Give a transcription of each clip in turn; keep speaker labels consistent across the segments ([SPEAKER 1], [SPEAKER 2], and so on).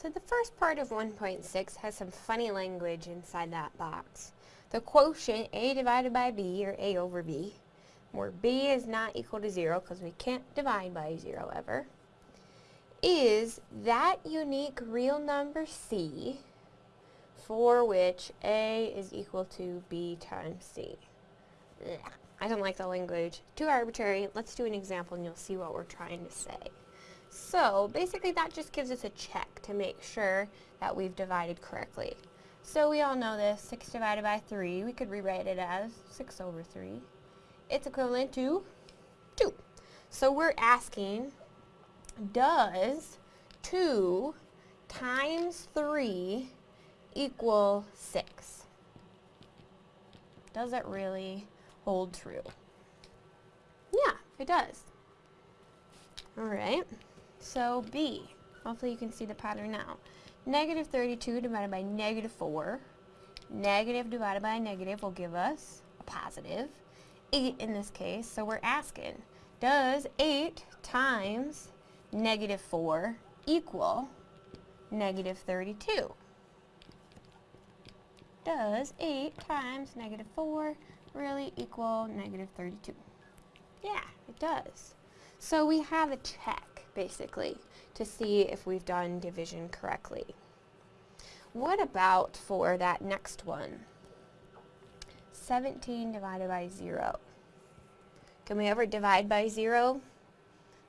[SPEAKER 1] So the first part of 1.6 has some funny language inside that box. The quotient a divided by b, or a over b, where b is not equal to 0 because we can't divide by 0 ever, is that unique real number c for which a is equal to b times c. I don't like the language. Too arbitrary. Let's do an example and you'll see what we're trying to say. So basically that just gives us a check to make sure that we've divided correctly. So we all know this, 6 divided by 3, we could rewrite it as 6 over 3. It's equivalent to 2. So we're asking, does 2 times 3 equal 6? Does it really hold true? Yeah, it does. Alright. So B, hopefully you can see the pattern now. Negative 32 divided by negative 4. Negative divided by negative will give us a positive. 8 in this case, so we're asking, does 8 times negative 4 equal negative 32? Does 8 times negative 4 really equal negative 32? Yeah, it does. So we have a check basically, to see if we've done division correctly. What about for that next one? 17 divided by 0. Can we ever divide by 0?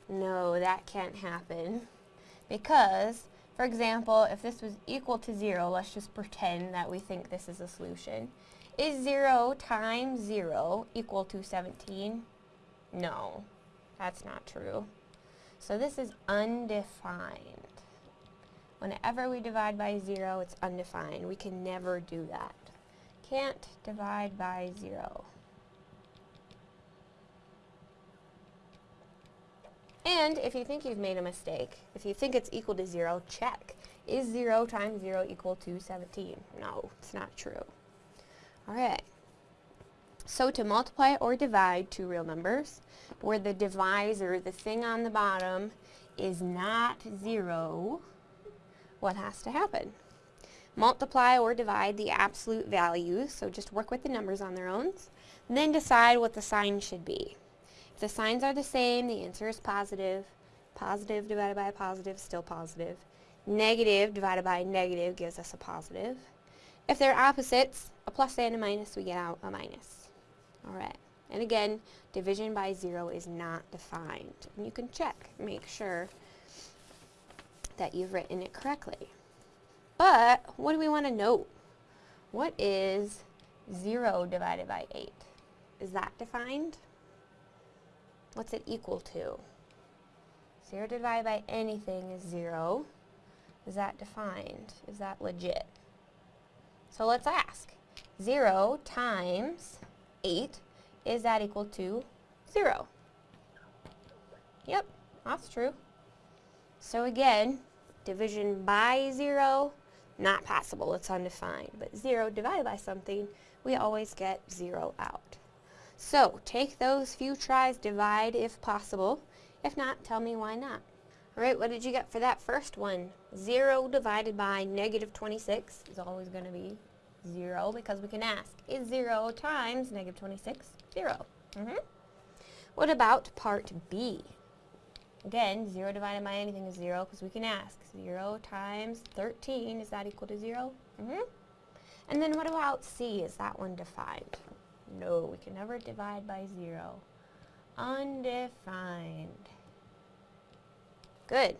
[SPEAKER 1] No, that can't happen. Because, for example, if this was equal to 0, let's just pretend that we think this is a solution. Is 0 times 0 equal to 17? No, that's not true. So this is undefined. Whenever we divide by 0, it's undefined. We can never do that. Can't divide by 0. And if you think you've made a mistake, if you think it's equal to 0, check. Is 0 times 0 equal to 17? No, it's not true. Alright. So to multiply or divide two real numbers, where the divisor, the thing on the bottom, is not zero, what has to happen? Multiply or divide the absolute values, so just work with the numbers on their own, then decide what the sign should be. If the signs are the same, the answer is positive. Positive divided by a positive, still positive. Negative divided by a negative gives us a positive. If they're opposites, a plus and a minus, we get out a minus. Alright, and again, division by zero is not defined. And you can check, make sure that you've written it correctly. But, what do we want to note? What is 0 divided by 8? Is that defined? What's it equal to? 0 divided by anything is 0. Is that defined? Is that legit? So let's ask. 0 times 8, is that equal to 0? Yep, that's true. So again, division by 0, not possible, it's undefined. But 0 divided by something, we always get 0 out. So, take those few tries, divide if possible. If not, tell me why not. Alright, what did you get for that first one? 0 divided by negative 26 is always going to be 0 because we can ask, is 0 times negative 26 0? Mm -hmm. What about part B? Again, 0 divided by anything is 0 because we can ask, 0 times 13, is that equal to 0? Mm -hmm. And then what about C? Is that one defined? No, we can never divide by 0. Undefined. Good.